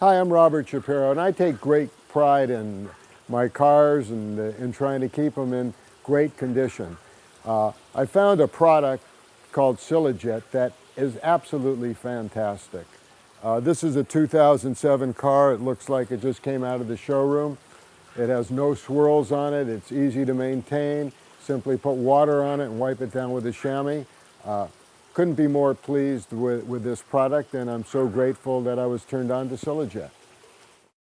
Hi, I'm Robert Shapiro, and I take great pride in my cars and uh, in trying to keep them in great condition. Uh, I found a product called Silajet that is absolutely fantastic. Uh, this is a 2007 car. It looks like it just came out of the showroom. It has no swirls on it. It's easy to maintain. Simply put water on it and wipe it down with a chamois. Uh, couldn't be more pleased with, with this product and I'm so grateful that I was turned on to Silajet.